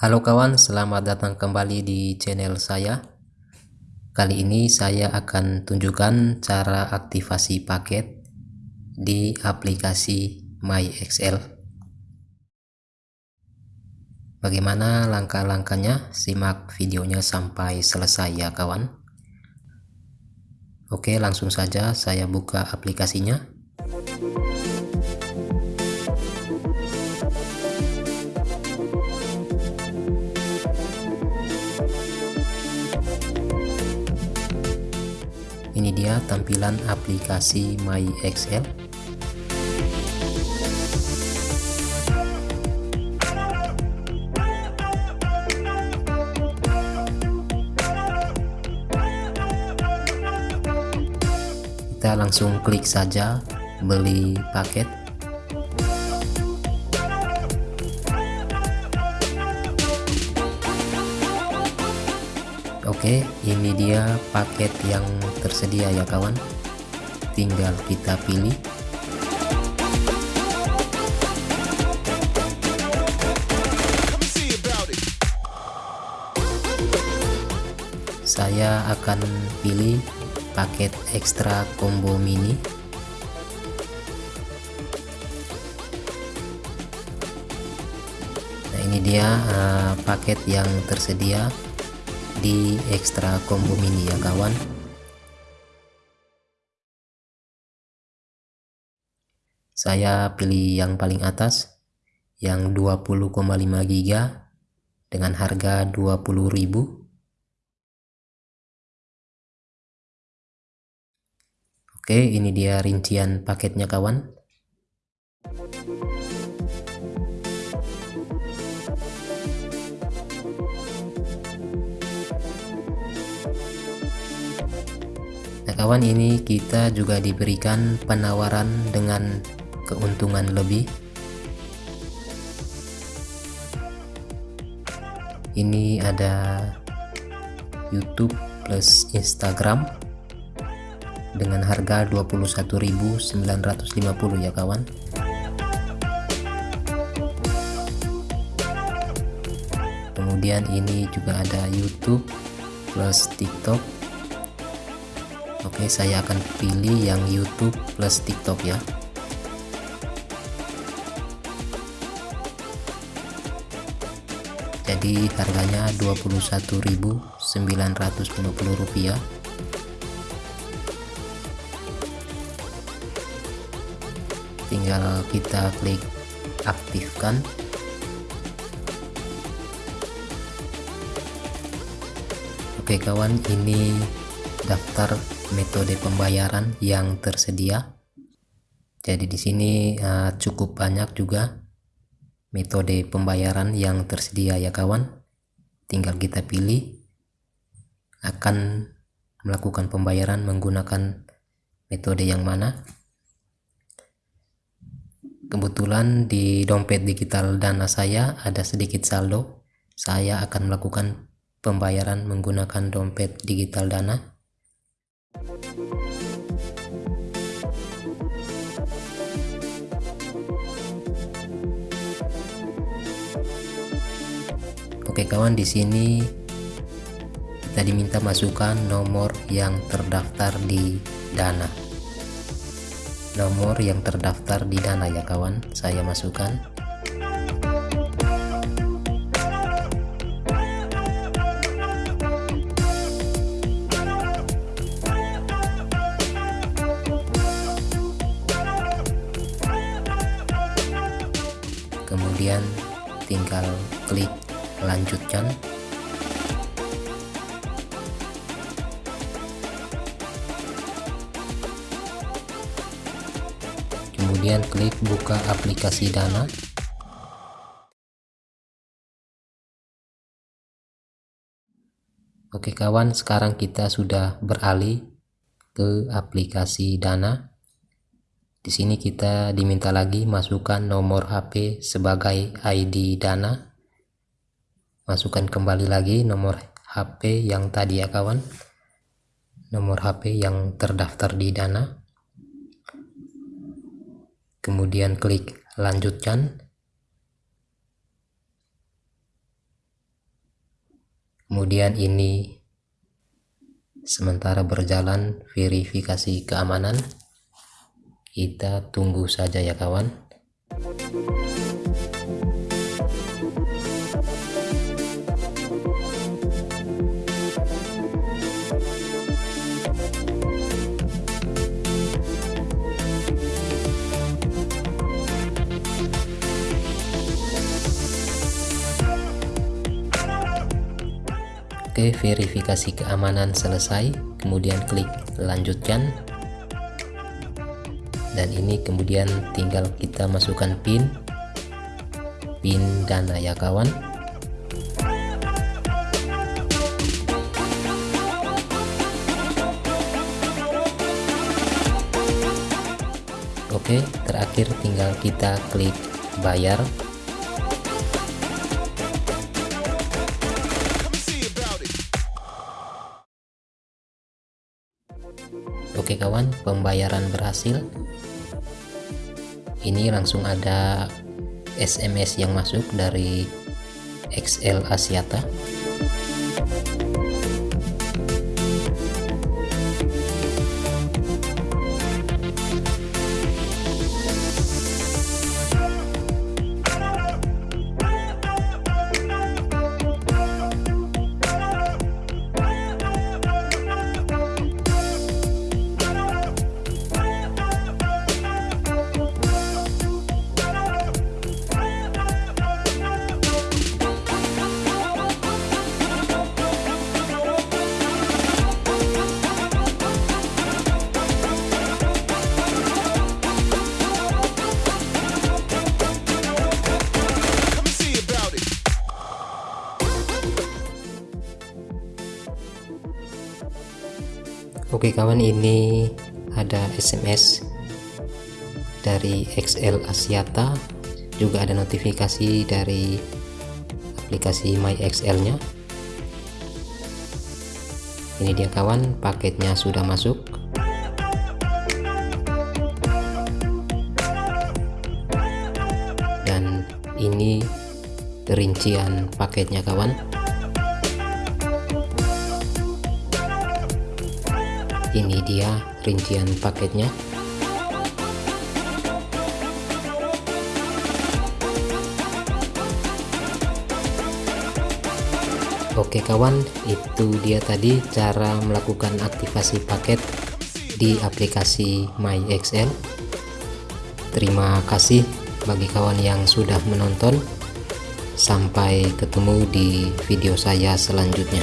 Halo kawan, selamat datang kembali di channel saya. Kali ini saya akan tunjukkan cara aktivasi paket di aplikasi MyExcel. Bagaimana langkah-langkahnya? Simak videonya sampai selesai ya kawan. Oke, langsung saja saya buka aplikasinya. Tampilan aplikasi My Excel kita langsung klik saja beli paket Oke ini dia paket yang tersedia ya kawan. Tinggal kita pilih. Saya akan pilih paket ekstra combo mini. Nah ini dia uh, paket yang tersedia di ekstra combo mini ya kawan. Saya pilih yang paling atas yang 20,5 GB dengan harga 20.000 Oke ini dia rincian paketnya kawan kawan ini kita juga diberikan penawaran dengan keuntungan lebih. Ini ada YouTube plus Instagram dengan harga 21.950 ya kawan. Kemudian ini juga ada YouTube plus TikTok Oke saya akan pilih yang YouTube plus TikTok ya. Jadi harganya Rp21.950 tinggal kita klik aktifkan. Oke kawan ini daftar metode pembayaran yang tersedia. Jadi di sini uh, cukup banyak juga metode pembayaran yang tersedia ya kawan. Tinggal kita pilih akan melakukan pembayaran menggunakan metode yang mana. Kebetulan di dompet digital dana saya ada sedikit saldo. Saya akan melakukan pembayaran menggunakan dompet digital dana. Oke kawan di sini kita diminta masukkan nomor yang terdaftar di Dana. Nomor yang terdaftar di Dana ya kawan, saya masukkan. kemudian tinggal klik lanjutkan. Kemudian klik buka aplikasi dana. Oke kawan sekarang kita sudah beralih ke aplikasi dana. Di sini kita diminta lagi masukkan nomor HP sebagai ID Dana. Masukkan kembali lagi nomor HP yang tadi ya kawan. Nomor HP yang terdaftar di Dana. Kemudian klik lanjutkan. kemudian ini sementara berjalan verifikasi keamanan kita tunggu saja ya kawan Oke, verifikasi keamanan selesai, kemudian klik lanjutkan. Dan ini kemudian tinggal kita masukkan PIN PIN dana ya kawan. Oke, terakhir tinggal kita klik bayar Oke kawan, pembayaran berhasil. Ini langsung ada SMS yang masuk dari XL Asiata. Oke kawan ini ada SMS dari XL Asiata juga ada notifikasi dari aplikasi My XL nya ini dia kawan paketnya sudah masuk. Dan ini rincian paketnya kawan ini dia rincian paketnya. Oke kawan itu dia tadi cara melakukan aktivasi paket di aplikasi MyXL. Terima kasih bagi kawan yang sudah menonton. Sampai ketemu di video saya selanjutnya